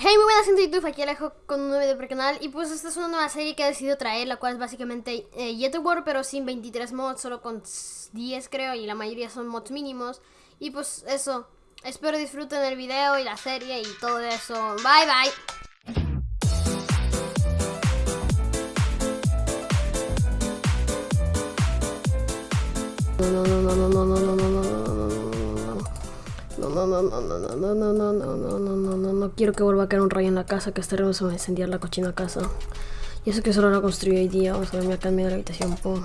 Hey, muy buenas gente de YouTube, aquí Alejo con un nuevo video para el canal Y pues esta es una nueva serie que he decidido traer La cual es básicamente eh, Yet War pero sin 23 mods, solo con 10 creo Y la mayoría son mods mínimos Y pues eso, espero disfruten el video y la serie y todo eso Bye bye no, no, no, no, no, no, no, no, no, no, no, no, no, no, quiero que vuelva a caer un rayo en la casa, que estaremos a incendiar la cochina casa. Y eso que solo la construí hoy día, vamos a dormir acá en medio de la habitación, pum.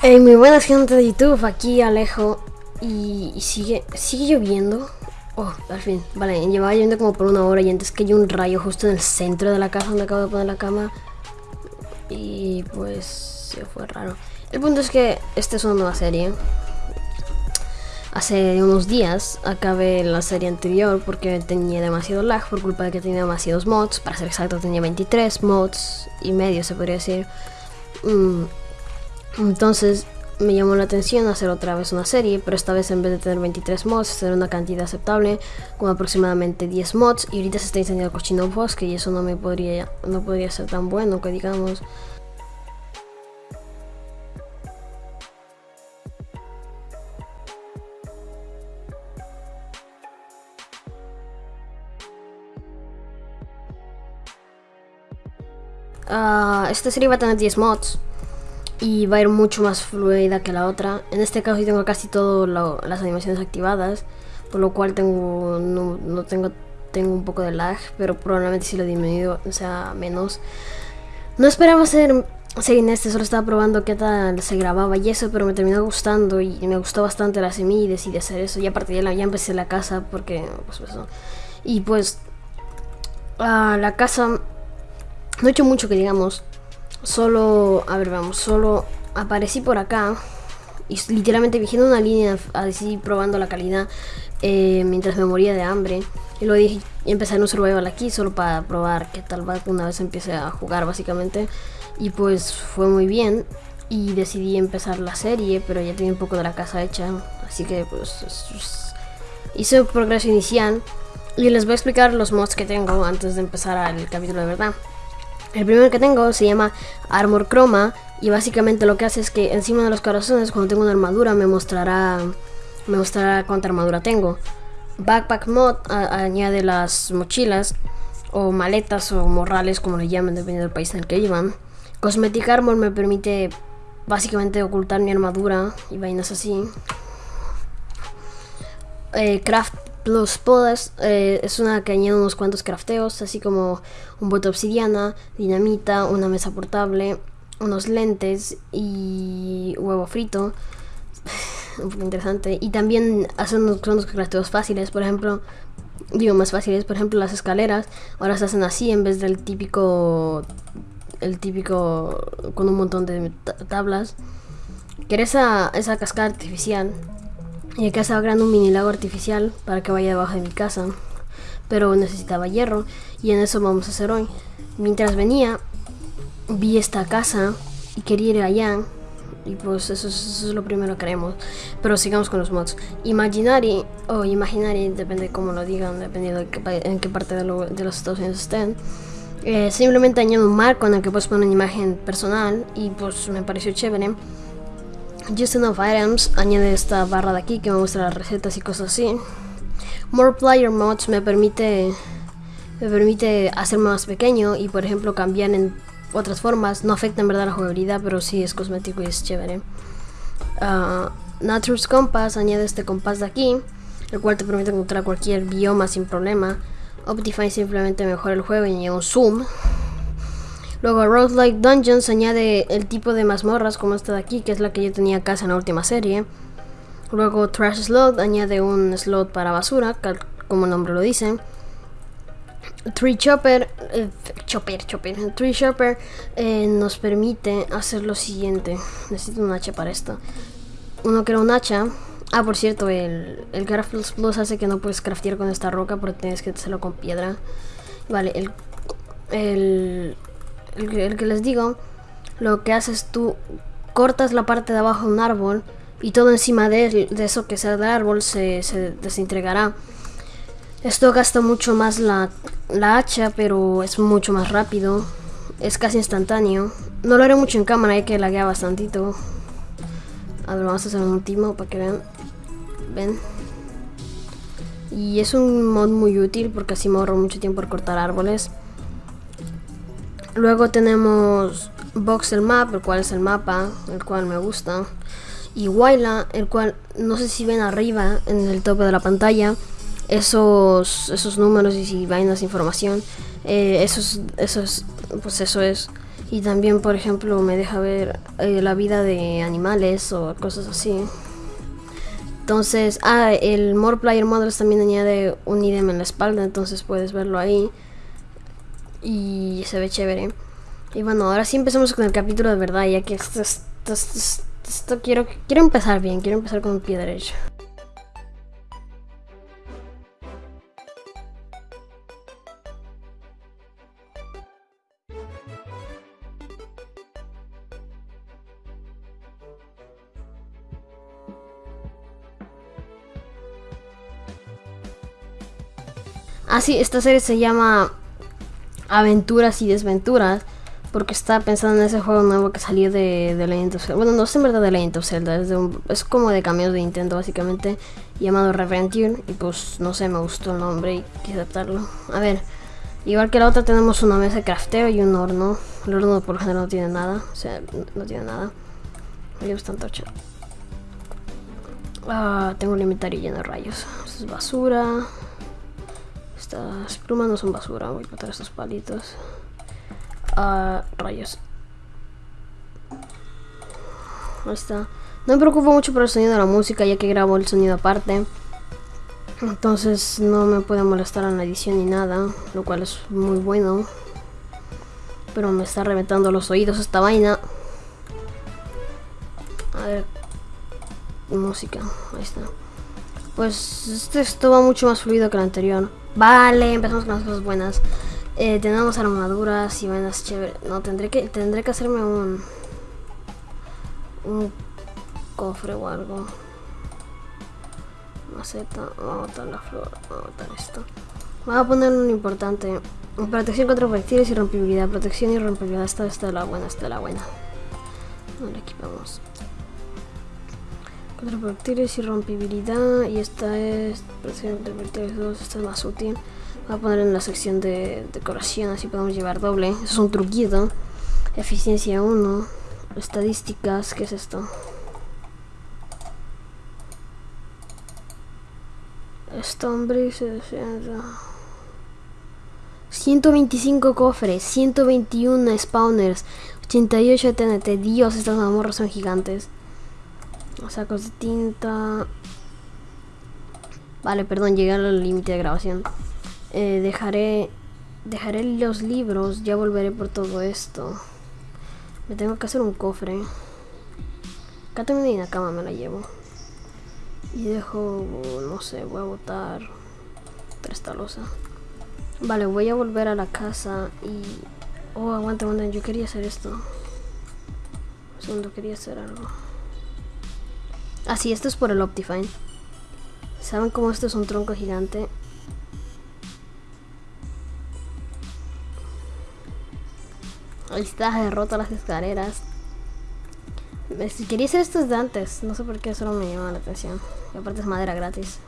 Hey, muy buenas gente de YouTube, aquí Alejo. Y, y sigue, sigue lloviendo. Oh, al fin, vale, llevaba lloviendo como por una hora y antes que hay un rayo justo en el centro de la casa donde acabo de poner la cama. Y pues se fue raro. El punto es que esta es una nueva serie. Hace unos días acabé la serie anterior porque tenía demasiado lag por culpa de que tenía demasiados mods. Para ser exacto tenía 23 mods y medio se podría decir. Mm, entonces me llamó la atención hacer otra vez una serie, pero esta vez en vez de tener 23 mods, hacer una cantidad aceptable, con aproximadamente 10 mods. Y ahorita se está incendiando el cochino bosque y eso no me podría, no podría ser tan bueno que digamos. Uh, esta serie va a tener 10 mods y va a ir mucho más fluida que la otra. En este caso tengo casi todas las animaciones activadas, por lo cual tengo no, no, tengo tengo un poco de lag, pero probablemente si lo disminuyo sea menos. No esperaba hacer seguir en este, solo estaba probando qué tal se grababa y eso, pero me terminó gustando y me gustó bastante la semilla y decidí hacer eso. Y a partir de la ya empecé la casa porque pues eso. Y pues uh, la casa no he hecho mucho que digamos. Solo, a ver, vamos, solo aparecí por acá y literalmente vigiendo una línea así probando la calidad eh, mientras me moría de hambre. Y luego dije, empecé en un survival aquí solo para probar qué tal va una vez empiece a jugar básicamente. Y pues fue muy bien y decidí empezar la serie, pero ya tenía un poco de la casa hecha. Así que pues hice un progreso inicial y les voy a explicar los mods que tengo antes de empezar el capítulo de verdad. El primero que tengo se llama Armor Chroma y básicamente lo que hace es que encima de los corazones cuando tengo una armadura me mostrará me mostrará cuánta armadura tengo. Backpack Mod añade las mochilas o maletas o morrales como le llaman dependiendo del país en el que vivan. Cosmetic Armor me permite básicamente ocultar mi armadura y vainas así. Eh, craft Plus Podas eh, es una que añade unos cuantos crafteos, así como un bote obsidiana, dinamita, una mesa portable, unos lentes y huevo frito. un poco interesante. Y también hace unos, unos crafteos fáciles, por ejemplo, digo más fáciles, por ejemplo las escaleras ahora se hacen así en vez del típico, el típico con un montón de tablas. Que esa, esa cascada artificial y acá estaba creando un mini lago artificial para que vaya debajo de mi casa. Pero necesitaba hierro y en eso vamos a hacer hoy. Mientras venía, vi esta casa y quería ir allá. Y pues eso, es lo primero que haremos. Pero sigamos con los mods. Imaginary o Imaginary, depende de cómo lo digan, dependiendo de qué, en qué parte de, lo, de los Estados Unidos estén. Eh, simplemente añado un marco en el que puedes poner una imagen personal y pues me pareció chévere. Justin of Items añade esta barra de aquí que me muestra las recetas y cosas así. More Player Mods me permite me permite hacerme más pequeño y por ejemplo cambiar en otras formas. No afecta en verdad la jugabilidad, pero sí es cosmético y es chévere. Uh, Nature's Compass añade este compás de aquí, el cual te permite encontrar cualquier bioma sin problema. Optifine simplemente mejora el juego y añade un zoom. Luego Road Like Dungeons añade el tipo de mazmorras como esta de aquí, que es la que yo tenía casa en la última serie. Luego Trash Slot añade un slot para basura, como el nombre lo dice. Tree Chopper, eh, Chopper, Chopper, Tree Chopper eh, nos permite hacer lo siguiente. Necesito un hacha para esto. Uno crea un hacha. Ah, por cierto, el, el Craft Plus hace que no puedes craftear con esta roca porque tienes que hacerlo con piedra. Vale, el, el el, que les digo, lo que haces tú, cortas la parte de abajo de un árbol y todo encima de, de eso que sea del árbol se, se desintegrará. Esto gasta mucho más la, la hacha, pero es mucho más rápido. Es casi instantáneo. No lo haré mucho en cámara, hay que laguear bastantito. A ver, vamos a hacer un último para que vean. Ven. Y es un mod muy útil porque así me ahorro mucho tiempo por cortar árboles. Luego tenemos Voxel Map, el cual es el mapa, el cual me gusta. Y Waila, el cual no sé si ven arriba en el tope de la pantalla esos, esos números y si vainas información. Eh, eso, es, pues eso es. Y también, por ejemplo, me deja ver eh, la vida de animales o cosas así. Entonces, ah, el More Player Models también añade un idem en la espalda, entonces puedes verlo ahí. Y se ve chévere. Y bueno, ahora sí empezamos con el capítulo de verdad, ya que esto, esto, quiero, quiero empezar bien, quiero empezar con el pie derecho. Ah, sí, esta serie se llama Aventuras y Desventuras. Porque estaba pensando en ese juego nuevo que salió de, de Legend of Zelda. Bueno, no es en verdad de Legend of Zelda, es, es como de cambios de Nintendo básicamente, llamado Reventure. Y pues no sé, me gustó el nombre y quise adaptarlo. A ver, igual que la otra tenemos una mesa de crafteo y un horno. El horno por lo general no tiene nada, o sea, no tiene nada. Me gusta tanto Ah, tengo un inventario lleno de rayos. Esto es basura. Estas plumas no son basura, voy a botar estos palitos. Ah, rayos. Ahí está. No me preocupo mucho por el sonido de la música, ya que grabo el sonido aparte. Entonces no me puede molestar en la edición ni nada, lo cual es muy bueno. Pero me está reventando los oídos esta vaina. A ver. Música, ahí está. Pues este, esto va mucho más fluido que el anterior. Vale, empezamos con las cosas buenas. Eh, tenemos armaduras y vainas chéveres. No, tendré que, tendré que hacerme un... Un cofre o algo. Maceta. Vamos a botar la flor. Vamos a botar esto. Voy a poner un importante. Protección contra proyectiles y rompibilidad. Protección y rompibilidad. Esta, esta es la buena, esta es la buena. Ahora equipamos. Contra proyectiles y rompibilidad. Y esta es contra proyectiles 2. Esta es más útil. Voy a poner en la sección de decoración. Así podemos llevar doble. Eso es un truquito. Eficiencia 1. Estadísticas. ¿Qué es esto? Stonebridge 125 cofres, 121 spawners, 88 TNT. Dios, estas mazmorras son gigantes. Sacos de tinta. Vale, perdón, llegué al límite de grabación. Eh, dejaré dejaré los libros, ya volveré por todo esto. Me tengo que hacer un cofre. Acá tengo una cama, me la llevo. Y dejo, no sé, voy a botar esta losa. Vale, voy a volver a la casa y... Oh, aguanta, aguanta, yo quería hacer esto. segundo, quería hacer algo. Ah, sí, esto es por el Optifine. ¿Saben cómo esto es un tronco gigante? Ahí está, he roto las escaleras. Quería hacer esto desde antes, no sé por qué solo me llama la atención. Y aparte es madera gratis.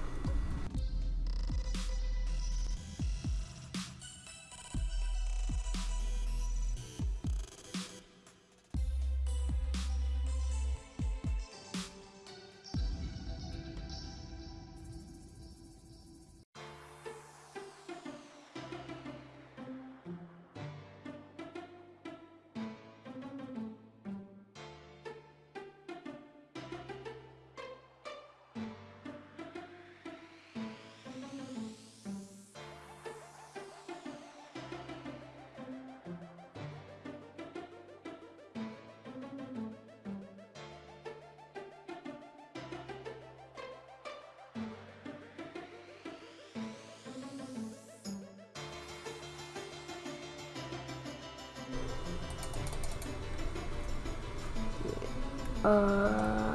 Uh,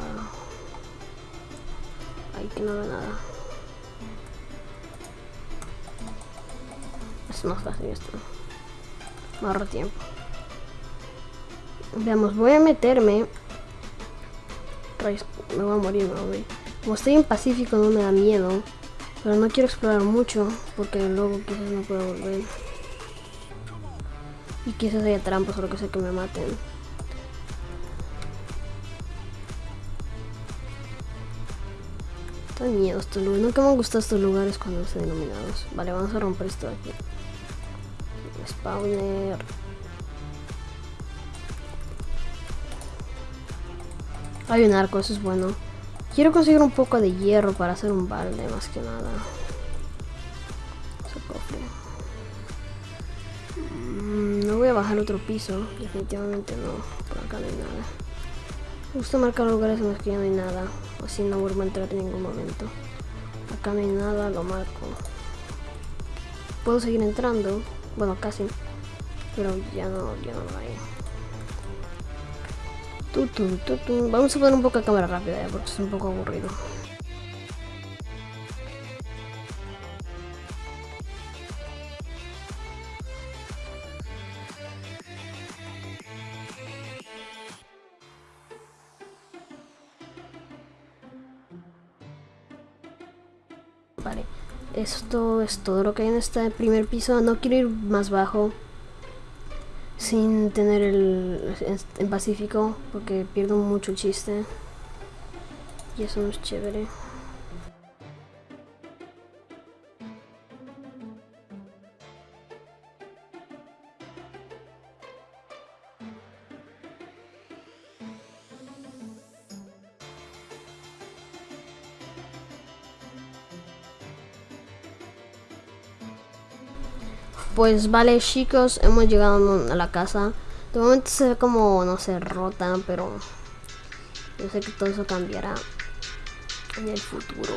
Aquí no veo nada. Es más fácil esto. Me ahorro tiempo. Veamos, voy a meterme. Me voy a morir, me voy. Como estoy en Pacífico no me da miedo. Pero no quiero explorar mucho porque luego quizás no puedo volver. Y quizás haya trampas o lo que sea que me maten. Miedo estos lugares. Nunca me han gustado estos lugares cuando están iluminados. Vale, vamos a romper esto de aquí. Spawner. Hay un arco, eso es bueno. Quiero conseguir un poco de hierro para hacer un balde, más que nada. Mm, no voy a bajar otro piso, definitivamente no. Por acá no hay nada. Gusta marcar lugares en los que ya no hay nada. Así no vuelvo a entrar en ningún momento. Acá no hay nada, lo marco. Puedo seguir entrando. Bueno, casi. Pero ya no, ya no lo hay. Vamos a poner un poco de cámara rápida ya, porque es un poco aburrido. Vale, esto es todo lo que hay en este primer piso. No quiero ir más bajo sin tener el en Pacífico porque pierdo mucho chiste y eso no es chévere. Pues vale chicos, hemos llegado a la casa. De momento se ve como, no sé, rota, pero yo sé que todo eso cambiará en el futuro.